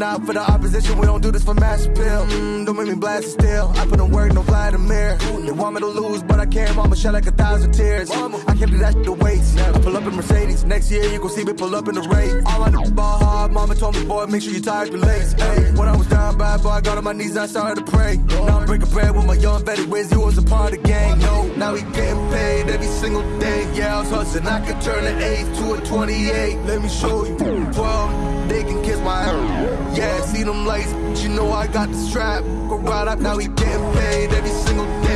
Not for the opposition, we don't do this for mass appeal. Mm, don't make me blast it still. I put in work, no Vladimir. They want me to lose, but I can't. Mama shed like a thousand tears. I can't do that shit to waste. I pull up in Mercedes. Next year, you gon' see me pull up in the race. All I is ball hard. Mama told me, boy, make sure you up your lace. Hey, when I was down bad, boy, I got on my knees, I started to pray. Now I'm breaking bread with my young Betty Wiz. You was a part of the gang. No, now he getting paid every single day. Yeah, I was hustling. I could turn an 8 to a 28. Let me show you. 12, they can kiss my ass. Yeah, see them lights, but you know I got the strap. Go right up, now we getting paid every single day.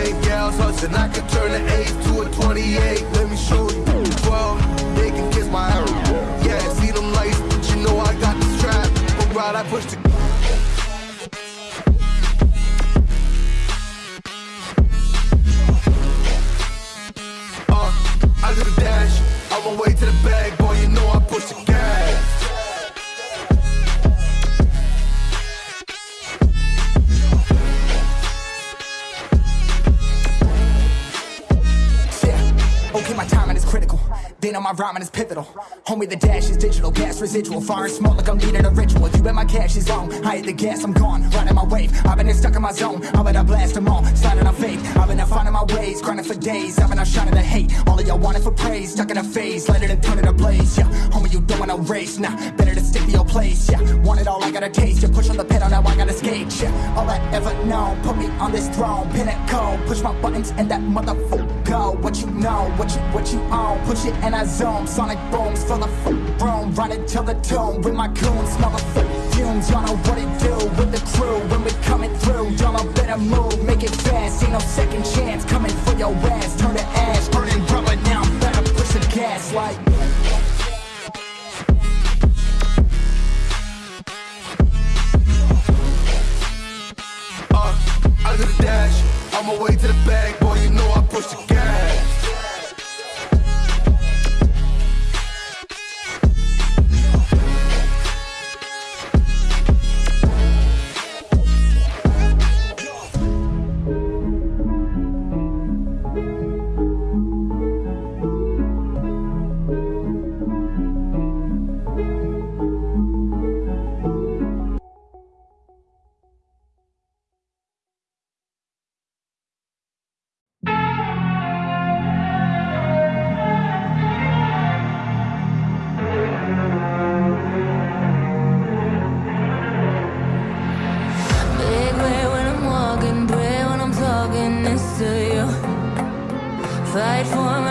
Was hustling. I could turn an 8 to a 28. Let me show On my rhyming is pivotal. Homie, the dash is digital, gas residual. Fire and smoke like I'm leading a ritual. You bet my cash is long. I hit the gas, I'm gone. Riding my wave. I've been stuck in my zone. I bet I blast them all. Sliding on faith. I've been out finding my ways. Grinding for days. I've been out shining the hate. All of y'all wanted for praise. Stuck in a phase. It and turn it ablaze. Yeah. Homie, you don't want no race. Nah, better to stick to your place. Yeah. Want it all, I gotta taste. You push on the pedal, now I gotta skate. Yeah. All I ever known. Put me on this throne. Pinnacle. Push my buttons and that motherfucker go. What you know, what you what you own. Push it and I zone. Sonic booms fill the room. Running till the tomb with my goons. Motherfucker fumes. Y'all know what it do with the crew when we coming through. Y'all know better move, make it fast. Ain't no second chance coming for your ass. Turn to ash, burning rubber. Now I'm better push the gas like. For my